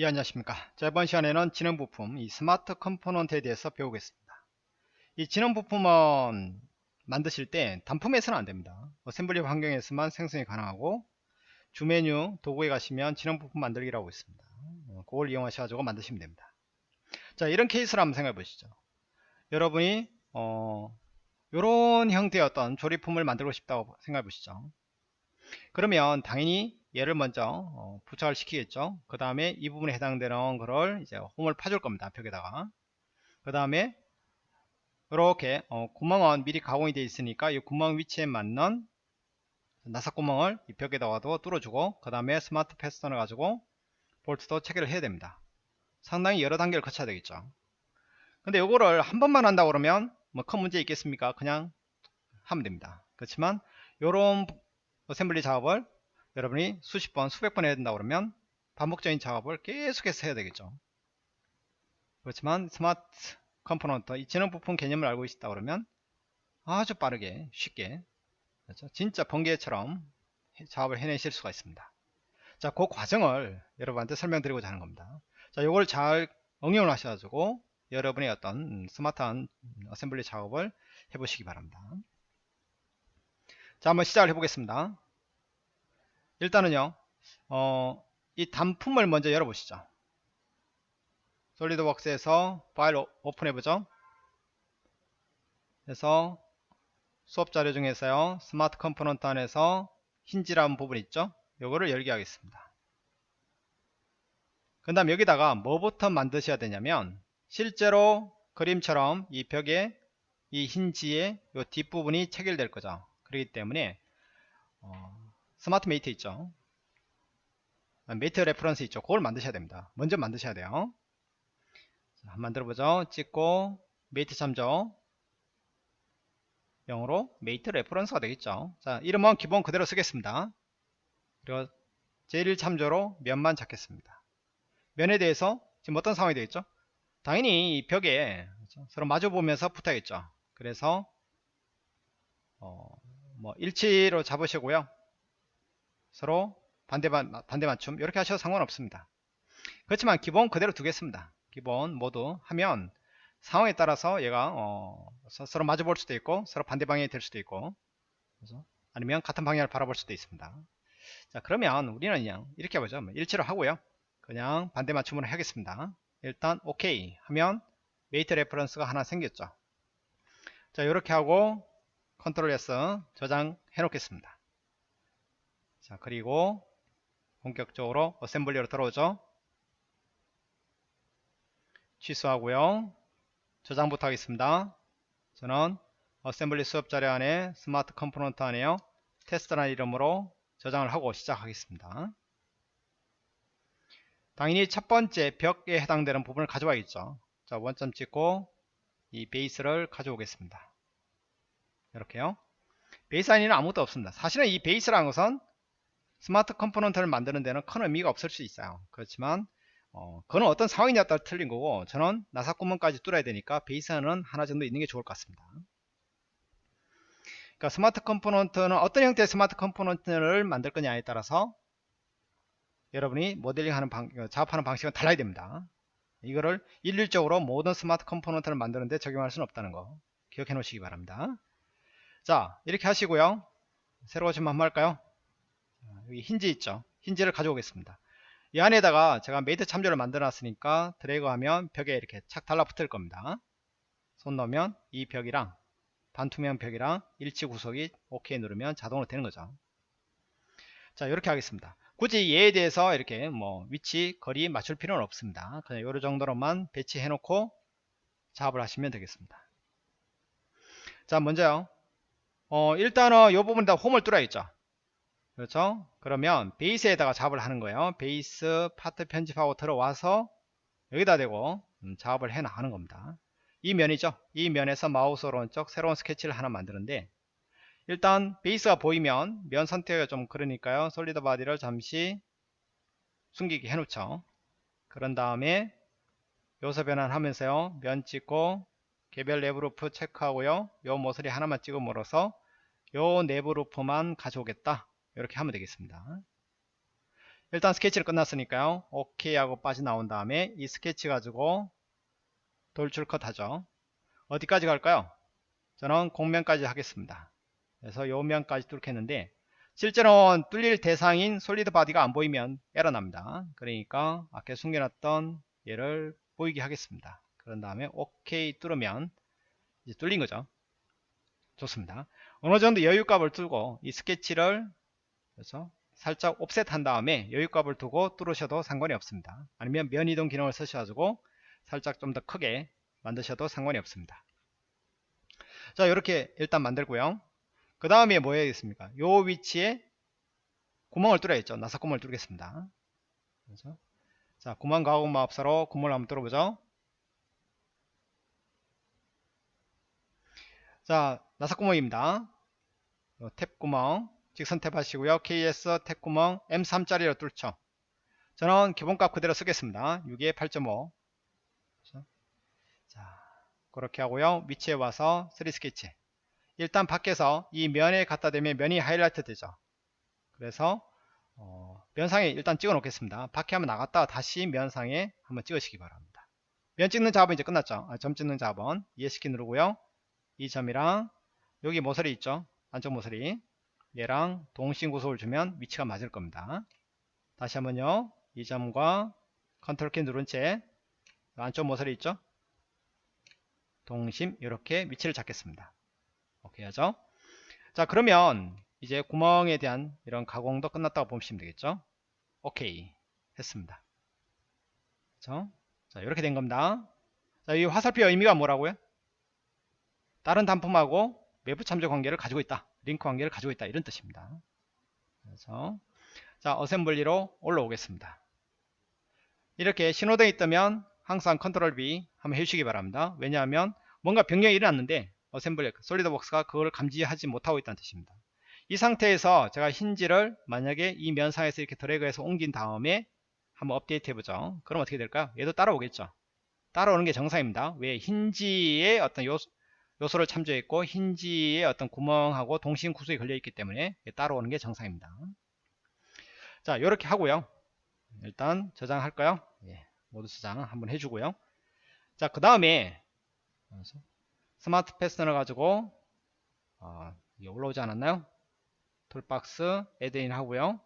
예 안녕하십니까. 자 이번 시간에는 지능 부품 이 smart component에 대해서 배우겠습니다. 이 지능 부품은 만드실 때 단품에서는 안됩니다. assembly 환경에서만 생성이 가능하고 주 메뉴 도구에 가시면 지능 부품 만들기라고 있습니다. 어, 그걸 이용하셔가지고 만드시면 됩니다. 자 이런 케이스를 한번 생각해 보시죠. 여러분이 어 요런 형태의 어떤 조립품을 만들고 싶다고 생각해 보시죠. 그러면 당연히 얘를 먼저 어, 부착을 시키겠죠? 그 다음에 이 부분에 해당되는 거를 이제 홈을 파줄 겁니다 벽에다가. 그 다음에 이렇게 어, 구멍은 미리 가공이 되어 있으니까 이 구멍 위치에 맞는 나사 구멍을 이 벽에다가도 뚫어주고 그 다음에 스마트 패스턴을 가지고 볼트도 체결을 해야 됩니다. 상당히 여러 단계를 거쳐야 되겠죠. 근데 이거를 한 번만 한다 그러면 뭐 큰 문제 있겠습니까? 그냥 하면 됩니다. 그렇지만 이런 assembly 작업을 여러분이 수십 번 수백 번 해야 된다 그러면 반복적인 작업을 계속해서 해야 되겠죠. 그렇지만 smart component 이 지능 부품 개념을 알고 있다 그러면 아주 빠르게 쉽게 그렇죠? 진짜 번개처럼 작업을 해내실 수가 있습니다. 자 그 과정을 여러분한테 설명드리고자 하는 겁니다. 자 요걸 잘 응용을 하셔가지고 여러분의 어떤 스마트한 assembly 작업을 해보시기 바랍니다. 자 한번 시작을 해보겠습니다 일단은요 어, 이 단품을 먼저 열어보시죠. 솔리드웍스에서 파일 오픈해보죠. 그래서 수업 자료 중에서요 smart component 안에서 힌지라는 부분 있죠? 요거를 열게 하겠습니다. 그 다음 여기다가 뭐부터 만드셔야 되냐면 실제로 그림처럼 이 벽에 이 힌지의 요 뒷부분이 체결될 거죠. 그렇기 때문에 어, smart mate 있죠? mate reference 있죠? 그걸 만드셔야 됩니다. 먼저 만드셔야 돼요. 자, 한번 만들어 보죠. 찍고 mate 참조. 영어로 mate reference가 되겠죠? 자 이름은 기본 그대로 쓰겠습니다. 그리고 제1 참조로 면만 잡겠습니다. 면에 대해서 지금 어떤 상황이 되겠죠? 당연히 이 벽에 그렇죠? 서로 마주 보면서 붙어야겠죠? 그래서 어, 뭐 일치로 잡으시고요 서로 반대, 반대 맞춤 이렇게 하셔도 상관없습니다. 그렇지만 기본 그대로 두겠습니다. 기본 모두 하면 상황에 따라서 얘가 어, 서로 마주 볼 수도 있고 서로 반대 방향이 될 수도 있고 그래서 아니면 같은 방향을 바라볼 수도 있습니다. 자 그러면 우리는 그냥 이렇게 해보죠. 뭐 일치로 하고요. 그냥 반대 맞춤으로 하겠습니다. 일단 오케이 하면 mate reference가 하나 생겼죠. 자 이렇게 하고 control S 저장해 놓겠습니다 자 그리고 본격적으로 assembly로 들어오죠. 취소하고요. 저장부터 하겠습니다. 저는 assembly 수업 자료 안에 smart component 안에요. 테스트라는 이름으로 저장을 하고 시작하겠습니다. 당연히 첫 번째 벽에 해당되는 부분을 가져와야겠죠. 자 원점 찍고 이 베이스를 가져오겠습니다. 이렇게요. 베이스 안에는 아무것도 없습니다. 사실은 이 베이스라는 것은 smart component를 만드는 데는 큰 의미가 없을 수 있어요. 그렇지만 어, 그는 어떤 상황이냐에 따라 틀린 거고 저는 나사 구멍까지 뚫어야 되니까 베이스는 하나 정도 있는 게 좋을 것 같습니다. 그러니까 smart component는 어떤 형태의 smart component를 만들 거냐에 따라서 여러분이 모델링 하는 방, 어, 작업하는 방식은 달라야 됩니다. 이거를 일률적으로 모든 smart component를 만드는데 적용할 수는 없다는 거 기억해 놓으시기 바랍니다. 자 이렇게 하시고요. 새로 좀 한번 할까요 여기 힌지 있죠? 힌지를 가져오겠습니다. 이 안에다가 제가 mate 참조를 만들어 놨으니까 드래그 하면 벽에 이렇게 착 달라붙을 겁니다. 손 놓으면 이 벽이랑 반투명 벽이랑 일치 구속이 OK 누르면 자동으로 되는 거죠. 자 이렇게 하겠습니다. 굳이 얘에 대해서 이렇게 뭐 위치 거리 맞출 필요는 없습니다. 그냥 요런 정도로만 배치해 놓고 작업을 하시면 되겠습니다. 자 먼저요. 어 일단은 요 부분 다 홈을 뚫어야겠죠 그렇죠? 그러면 베이스에다가 작업을 하는 거예요. 베이스 파트 편집하고 들어와서 여기다 대고 음, 작업을 해 나가는 겁니다. 이 면이죠? 이 면에서 마우스 오른쪽 새로운 스케치를 하나 만드는데 일단 베이스가 보이면 면 선택이 좀 그러니까요. solid body를 잠시 숨기게 해 놓죠. 그런 다음에 요소 변환 하면서요. 면 찍고 개별 내부 루프 체크하고요. 요 모서리 하나만 찍음으로써 요 내부 루프만 가져오겠다 이렇게 하면 되겠습니다. 일단 스케치를 끝났으니까요. 오케이 하고 빠져나온 다음에 이 스케치 가지고 돌출 컷 하죠. 어디까지 갈까요? 저는 곡면까지 하겠습니다. 그래서 요 면까지 뚫겠는데 실제로는 뚫릴 대상인 solid body가 안 보이면 에러 납니다. 그러니까 아까 숨겨놨던 얘를 보이게 하겠습니다. 그런 다음에 오케이 뚫으면 이제 뚫린 거죠. 좋습니다. 어느 정도 여유값을 두고 이 스케치를 그래서 살짝 옵셋 한 다음에 여유값을 두고 뚫으셔도 상관이 없습니다. 아니면 면이동 기능을 쓰셔가지고 살짝 좀 더 크게 만드셔도 상관이 없습니다. 자 이렇게 일단 만들고요. 그 다음에 뭐 해야겠습니까? 요 위치에 구멍을 뚫어야겠죠. 나사 구멍을 뚫겠습니다. 그래서 자 구멍 가공 마법사로 구멍을 한번 뚫어보죠. 자 나사 구멍입니다. 탭 구멍 직선 탭 하시고요. KS 탭 구멍 M3짜리로 뚫죠. 저는 기본값 그대로 쓰겠습니다. 6에 8.5 자 그렇게 하고요. 위치에 와서 3 스케치. 일단 밖에서 이 면에 갖다 대면 면이 하이라이트 되죠. 그래서 어, 면상에 일단 찍어 놓겠습니다. 밖에 한번 나갔다가 다시 면상에 한번 찍으시기 바랍니다. 면 찍는 작업은 이제 끝났죠. 아, 점 찍는 작업은 ESC키 누르고요. 이 점이랑 여기 모서리 있죠? 안쪽 모서리 얘랑 동심 구속을 주면 위치가 맞을 겁니다. 다시 한번요. 이 점과 컨트롤 키 누른 채 안쪽 모서리 있죠? 동심 이렇게 위치를 잡겠습니다. 오케이 하죠? 자 그러면 이제 구멍에 대한 이런 가공도 끝났다고 보시면 되겠죠? 오케이 했습니다. 그렇죠? 자 이렇게 된 겁니다. 자, 이 화살표 의미가 뭐라고요? 다른 단품하고 외부 참조 관계를 가지고 있다 링크 관계를 가지고 있다. 이런 뜻입니다. 그래서 자 어셈블리로 올라오겠습니다. 이렇게 신호등이 뜨면 항상 컨트롤 B 한번 해주시기 바랍니다. 왜냐하면 뭔가 변경이 일어났는데 assembly SolidWorks가 그걸 감지하지 못하고 있다는 뜻입니다. 이 상태에서 제가 힌지를 만약에 이 면상에서 이렇게 드래그해서 옮긴 다음에 한번 업데이트 해보죠. 그럼 어떻게 될까요 얘도 따라오겠죠. 따라오는 게 정상입니다. 왜? 힌지의 어떤 요소, 요소를 참조했고 힌지의 어떤 구멍하고 동심 구속이 걸려 있기 때문에 따라오는 게 정상입니다. 자 이렇게 하고요. 일단 저장할까요? 예, 모두 저장 한번 해주고요. 자 그 다음에 smart fastener를 가지고 어, 올라오지 않았나요? toolbox add-in 하고요.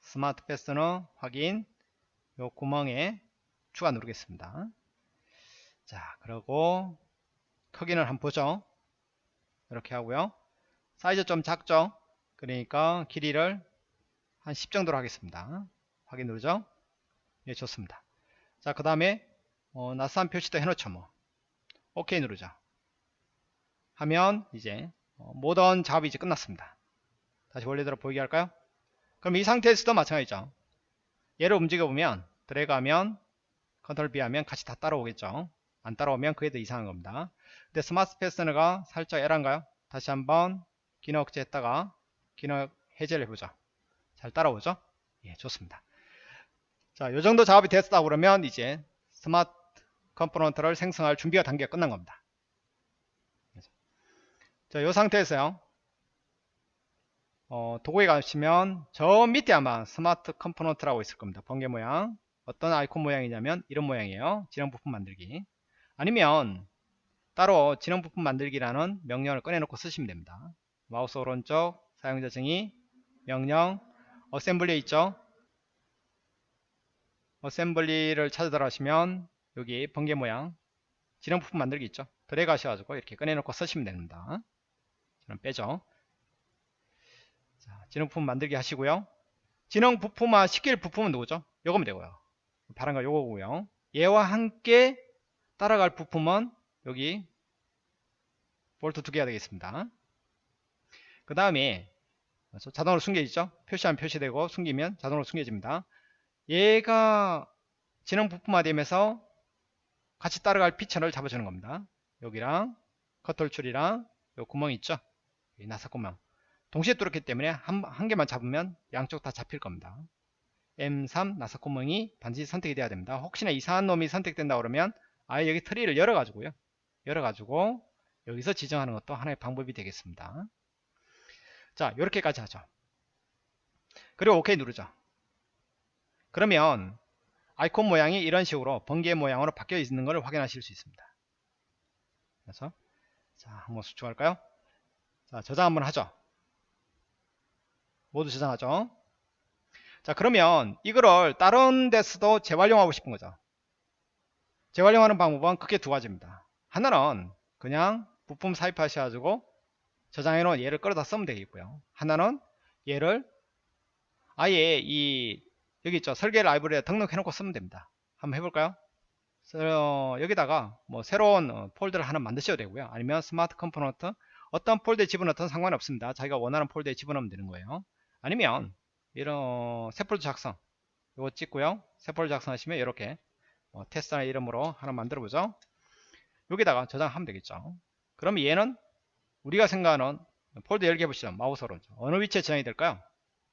smart fastener 확인. 요 구멍에 추가 누르겠습니다. 자 그리고 크기는 한번 보죠. 이렇게 하고요. 사이즈 좀 작죠? 그러니까 길이를 한 10 정도로 하겠습니다. 확인 누르죠? 예 좋습니다. 자 그 다음에 어, 나사선 표시도 해놓죠 뭐. 오케이 누르죠. 하면 이제 어, 모든 작업이 이제 끝났습니다. 다시 원래대로 보이게 할까요? 그럼 이 상태에서도 마찬가지죠. 얘를 움직여 보면 드래그 하면 컨트롤 B 하면 같이 다 따라오겠죠? 안 따라오면 그게 더 이상한 겁니다 근데 smart fastener가 살짝 에런가요 다시 한번 기능 억제했다가 기능 해제를 해보죠 잘 따라오죠 예 좋습니다 자 요 정도 작업이 됐다 그러면 이제 smart component를 생성할 준비가 단계가 끝난 겁니다 자, 이 상태에서요. 어, 도구에 가시면 저 밑에 아마 smart component라고 있을 겁니다. 번개 모양. 어떤 아이콘 모양이냐면 이런 모양이에요. 지능 부품 만들기. 아니면 따로 지능 부품 만들기라는 명령을 꺼내놓고 쓰시면 됩니다. 마우스 오른쪽 사용자 증의 명령 어셈블리에 있죠. 어셈블리를 찾아 들어가시면 여기 번개 모양 지능 부품 만들기 있죠. 드래그 하셔가지고 이렇게 꺼내놓고 쓰시면 됩니다. 그럼 빼죠. 자, 지능 부품 만들기 하시고요. 지능 부품화 시킬 부품은 누구죠? 요거면 되고요. 거 요거고요. 얘와 함께 따라갈 부품은 여기 볼트 두 개가 되겠습니다. 그 다음에 자동으로 숨겨지죠? 표시하면 표시되고 숨기면 자동으로 숨겨집니다. 얘가 지능 부품화 되면서 같이 따라갈 피처를 잡아주는 겁니다. 여기랑 컷 돌출이랑 요 구멍 있죠? 나사 구멍 동시에 뚫었기 때문에 한, 한 개만 잡으면 양쪽 다 잡힐 겁니다 M3 나사 구멍이 반드시 선택이 돼야 됩니다 혹시나 이상한 놈이 선택된다 그러면 아예 여기 트리를 열어 가지고요 열어 가지고 여기서 지정하는 것도 하나의 방법이 되겠습니다 자 이렇게까지 하죠 그리고 OK 누르죠 그러면 아이콘 모양이 이런 식으로 번개 모양으로 바뀌어 있는 것을 확인하실 수 있습니다. 그래서 자 한번 수축할까요? 자 저장 한번 하죠. 모두 저장하죠. 자 그러면 이거를 다른 데서도 재활용하고 싶은 거죠. 재활용하는 방법은 크게 두 가지입니다. 하나는 그냥 부품 삽입하셔가지고 저장해 놓은 얘를 끌어다 쓰면 되겠고요. 하나는 얘를 아예 이 여기 있죠? 설계 라이브러리에 등록해 놓고 쓰면 됩니다. 한번 해볼까요? 어, 여기다가 뭐 새로운 어, 폴더를 하나 만드셔도 되고요. 아니면 smart component 어떤 폴더에 집어넣든 상관없습니다. 자기가 원하는 폴더에 집어넣으면 되는 거예요. 아니면 이런 새 폴더 작성 이거 찍고요. 새 폴더 작성하시면 이렇게 뭐 테스트란 이름으로 하나 만들어 보죠 여기다가 저장하면 되겠죠 그럼 얘는 우리가 생각하는 폴더 열개 해보시죠 마우스로 어느 위치에 저장이 될까요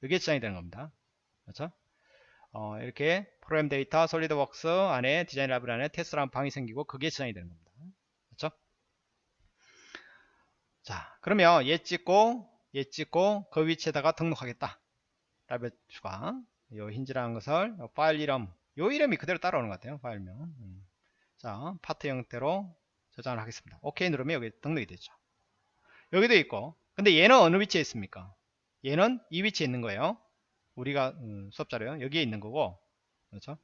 여기에 저장이 되는 겁니다 그렇죠 어, 이렇게 프로그램 데이터 SolidWorks 안에 디자인 라이브러리 안에 테스트라는 방이 생기고 그게 저장이 되는 겁니다. 그렇죠? 자, 그러면 얘 찍고 얘 찍고 그 위치에다가 등록하겠다. 라이브러리 추가. 요 힌지라는 것을 요 파일 이름 요 이름이 그대로 따라오는 것 같아요. 파일명. 음. 자, 파트 형태로 저장을 하겠습니다. 오케이 누르면 여기 등록이 되죠. 여기도 있고. 근데 얘는 어느 위치에 있습니까? 얘는 이 위치에 있는 거예요. 우리가 음, 수업 자료요 여기에 있는 거고. 그렇죠?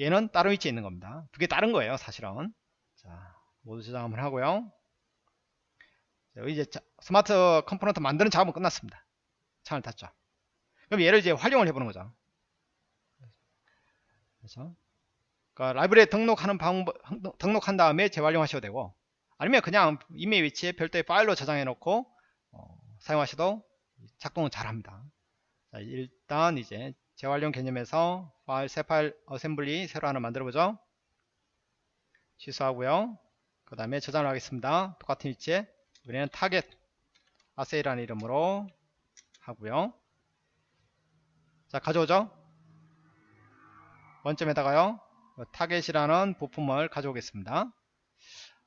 얘는 다른 위치에 있는 겁니다. 두 개 다른 거예요 사실은. 자 모두 저장 한번 하고요. 자, 이제 자, smart component 만드는 작업은 끝났습니다. 창을 닫죠. 그럼 얘를 이제 활용을 해보는 거죠. 그렇죠 그러니까 라이브러리에 등록하는 방법 등록한 다음에 재활용하셔도 되고 아니면 그냥 임의의 위치에 별도의 파일로 저장해 놓고 어, 사용하셔도 작동은 잘합니다 자, 일단 이제 재활용 개념에서 파일, 새 파일 assembly 새로 하나 만들어 보죠. 취소하고요. 그 다음에 저장을 하겠습니다. 똑같은 위치에 이번에는 target assy라는 이름으로 하고요. 자 가져오죠. 원점에다가요. target이라는 부품을 가져오겠습니다.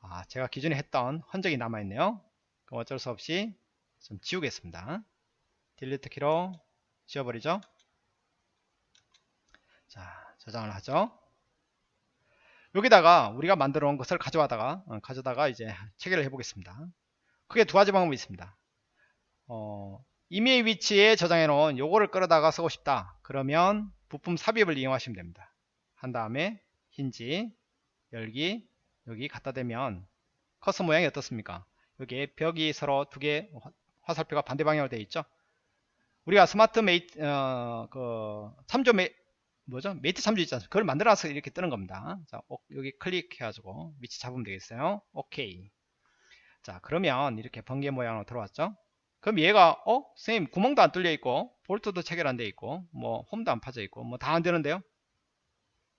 아, 제가 기존에 했던 흔적이 남아있네요. 그럼 어쩔 수 없이 좀 지우겠습니다. delete 키로 지워버리죠 자 저장을 하죠 여기다가 우리가 만들어 놓은 것을 가져와다가 어, 가져다가 이제 체결을 해 보겠습니다 크게 두 가지 방법이 있습니다 어, 임의의 위치에 저장해 놓은 요거를 끌어다가 쓰고 싶다 그러면 부품 삽입을 이용하시면 됩니다 한 다음에 힌지 열기 여기 갖다 대면 커서 모양이 어떻습니까? 여기에 벽이 서로 두 개 화살표가 반대 방향으로 되어 있죠? 우리가 smart mate 어, 그 참조 메 뭐죠? mate 참조 있잖아요 그걸 만들어서 이렇게 뜨는 겁니다. 자 오, 여기 클릭해 가지고 위치 잡으면 되겠어요. 오케이 자 그러면 이렇게 번개 모양으로 들어왔죠? 그럼 얘가 어? 선생님 구멍도 안 뚫려 있고 볼트도 체결 안 돼 있고 뭐 홈도 안 파져 있고 뭐 다 안 되는데요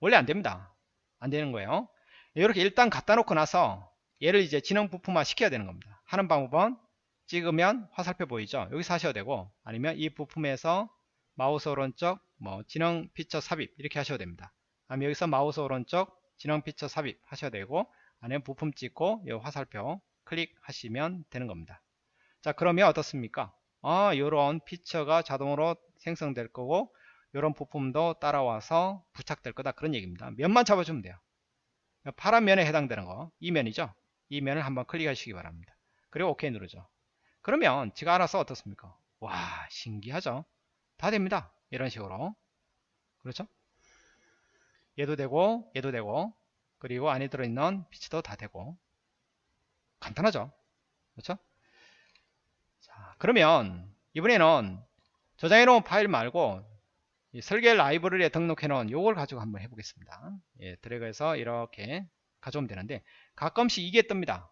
원래 안 됩니다. 안 되는 거예요. 이렇게 일단 갖다 놓고 나서 얘를 이제 진행 부품화 시켜야 되는 겁니다. 하는 방법은 찍으면 화살표 보이죠? 여기서 하셔도 되고 아니면 이 부품에서 마우스 오른쪽 뭐 진행 피처 삽입 이렇게 하셔도 됩니다. 아니면 여기서 마우스 오른쪽 진행 피처 삽입 하셔도 되고 아니면 부품 찍고 이 화살표 클릭하시면 되는 겁니다. 자 그러면 어떻습니까? 아 요런 feature가 자동으로 생성될 거고 요런 부품도 따라와서 부착될 거다 그런 얘기입니다 면만 잡아주면 돼요 파란 면에 해당되는 거 이 면이죠 이 면을 한번 클릭하시기 바랍니다 그리고 OK 누르죠 그러면 지가 알아서 어떻습니까? 와 신기하죠? 다 됩니다. 이런 식으로 그렇죠? 얘도 되고 얘도 되고 그리고 안에 들어있는 피치도 다 되고 간단하죠? 그렇죠? 자 그러면 이번에는 저장해 놓은 파일 말고 설계 라이브러리에 등록해 놓은 요걸 가지고 한번 해보겠습니다. 예, 드래그해서 이렇게 가져오면 되는데 가끔씩 이게 뜹니다.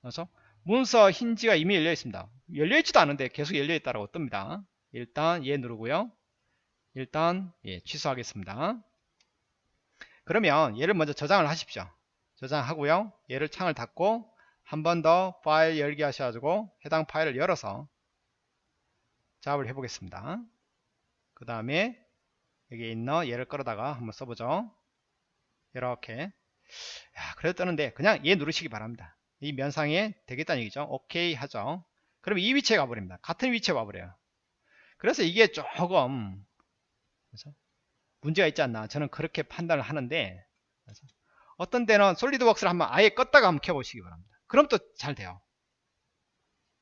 그렇죠? 문서 힌지가 이미 열려 있습니다 열려 있지도 않은데 계속 열려 있다라고 뜹니다 일단 얘 누르고요 일단 예, 취소하겠습니다 그러면 얘를 먼저 저장을 하십시오 저장하고요 얘를 창을 닫고 한 번 더 파일 열기 하셔가지고 해당 파일을 열어서 작업을 해 보겠습니다 그 다음에 여기 있는 얘를 끌어다가 한번 써보죠. 이렇게. 야, 그래도 뜨는데 그냥 얘 누르시기 바랍니다. 이 면상에 되겠다는 얘기죠. 오케이 하죠. 그럼 이 위치에 가버립니다. 같은 위치에 와버려요. 그래서 이게 조금 그래서 문제가 있지 않나. 저는 그렇게 판단을 하는데 어떤 때는 솔리드웍스를 한번 아예 껐다가 한번 켜보시기 바랍니다. 그럼 또 잘 돼요.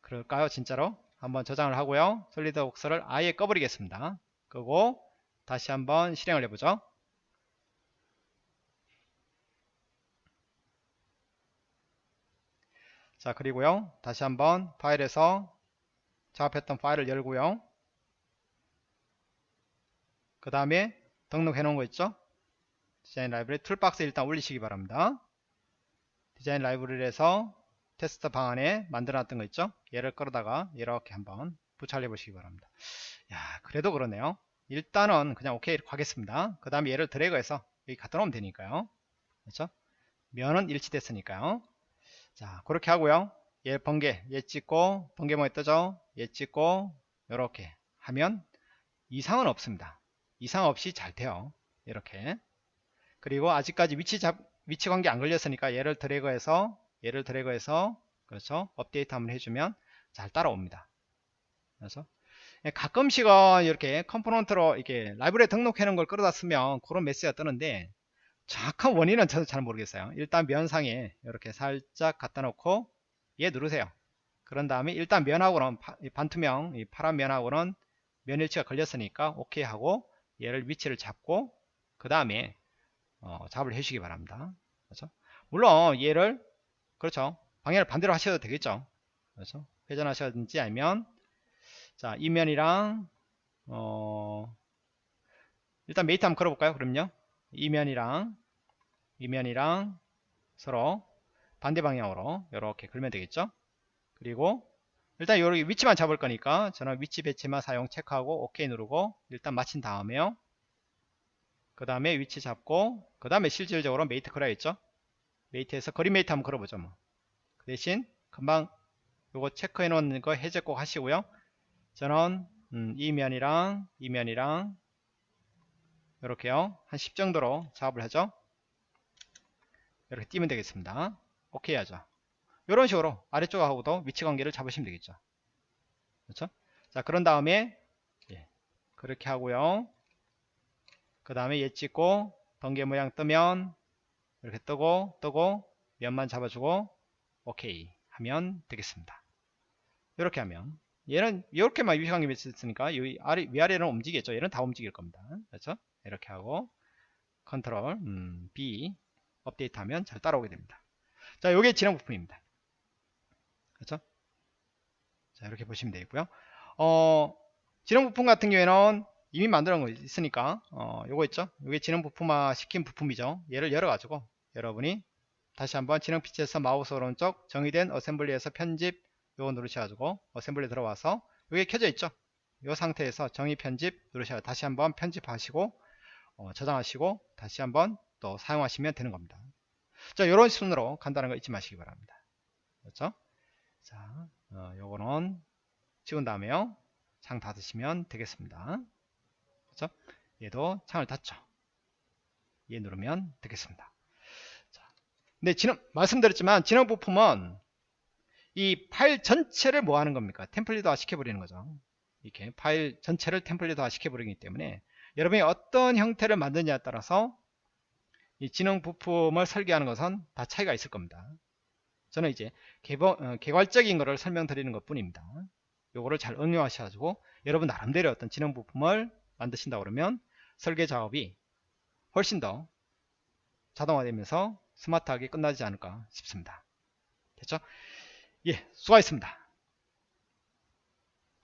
그럴까요? 진짜로? 한번 저장을 하고요. 솔리드웍스를 아예 꺼버리겠습니다. 끄고 다시 한번 실행을 해보죠. 자 그리고요. 다시 한번 파일에서 작업했던 파일을 열고요. 그 다음에 등록해 놓은 거 있죠? 디자인 라이브러리 toolbox 일단 올리시기 바랍니다. 디자인 라이브러리에서 테스트 방안에 만들어 놨던 거 있죠? 얘를 끌어다가 이렇게 한번 부착해 보시기 바랍니다. 야 그래도 그러네요 일단은 그냥 오케이 하겠습니다. 그 다음에 얘를 드래그해서 여기 갖다 놓으면 되니까요. 그렇죠? 면은 일치됐으니까요. 자 그렇게 하고요. 얘 번개 얘 찍고 번개 뭐에 뜨죠? 얘 찍고 이렇게 하면 이상은 없습니다. 이상 없이 잘 돼요. 이렇게. 그리고 아직까지 위치 잡 위치 관계 안 걸렸으니까 얘를 드래그해서 얘를 드래그해서 그렇죠? 업데이트 한번 해주면 잘 따라옵니다. 그래서 가끔씩은 이렇게 component로 이렇게 라이브러리에 등록해 놓은 걸 끌어다 쓰면 그런 메시지가 뜨는데 정확한 원인은 저도 잘 모르겠어요. 일단 면상에 이렇게 살짝 갖다 놓고 얘 누르세요. 그런 다음에 일단 면하고는 반투명 이 파란 면하고는 면일치가 걸렸으니까 오케이 하고 얘를 위치를 잡고 그 다음에 어, 작업을 해주시기 바랍니다. 그렇죠? 물론 얘를 그렇죠. 방향을 반대로 하셔도 되겠죠. 그렇죠? 회전하셔든지 아니면 자 이면이랑 어 일단 mate 한번 걸어볼까요? 그럼요. 이면이랑 이면이랑 서로 반대 방향으로 이렇게 걸면 되겠죠? 그리고 일단 여기 위치만 잡을 거니까 저는 위치 배치만 사용 체크하고 OK 누르고 일단 마친 다음에요. 그 다음에 위치 잡고 그 다음에 실질적으로 mate 걸어야겠죠? mate에서 거리 mate 한번 걸어보죠 뭐. 그 대신 금방 요거 체크해 놓은 거 해제 꼭 하시고요 저는 음, 이 면이랑 이 면이랑 이렇게요. 한 10 정도로 작업을 하죠. 이렇게 띄면 되겠습니다. 오케이 하죠. 이런 식으로 아래쪽하고도 위치 관계를 잡으시면 되겠죠. 그렇죠? 자 그런 다음에 예, 그렇게 하고요. 그 다음에 얘 찍고 번개 모양 뜨면 이렇게 뜨고 뜨고 면만 잡아주고 오케이 하면 되겠습니다. 이렇게 하면 얘는 이렇게만 위치관계 있으니까 이 아래, 위아래는 움직이겠죠. 얘는 다 움직일 겁니다. 그렇죠? 이렇게 하고 컨트롤 음, B 업데이트 하면 잘 따라오게 됩니다. 자 요게 진행 부품입니다. 그렇죠? 자 이렇게 보시면 되겠고요. 어 진행 부품 같은 경우에는 이미 만들어 놓은 거 있으니까 어 요거 있죠? 요게 진행 부품화 시킨 부품이죠. 얘를 열어 가지고 여러분이 다시 한번 진행 feature에서 마우스 오른쪽 정의된 assembly에서 편집 요거 누르셔가지고 assembly 들어와서 요게 켜져 있죠? 요 상태에서 정의 편집 누르셔서 다시 한번 편집하시고 어, 저장하시고 다시 한번 또 사용하시면 되는 겁니다. 자 요런 순으로 간단한 거 잊지 마시기 바랍니다. 그렇죠? 자 어, 요거는 찍은 다음에요. 창 닫으시면 되겠습니다. 그렇죠? 얘도 창을 닫죠? 얘 누르면 되겠습니다. 자, 근데 지금 말씀드렸지만 진행 부품은 이 파일 전체를 뭐 하는 겁니까 템플릿화 시켜버리는 거죠 이렇게 파일 전체를 템플릿화 시켜버리기 때문에 여러분이 어떤 형태를 만드냐에 따라서 이 지능 부품을 설계하는 것은 다 차이가 있을 겁니다. 저는 이제 개발, 어, 개괄적인 것을 설명드리는 것 뿐입니다. 요거를 잘 응용하셔가지고 여러분 나름대로 어떤 지능 부품을 만드신다 그러면 설계 작업이 훨씬 더 자동화되면서 스마트하게 끝나지 않을까 싶습니다. 됐죠? 예, 수고하셨습니다.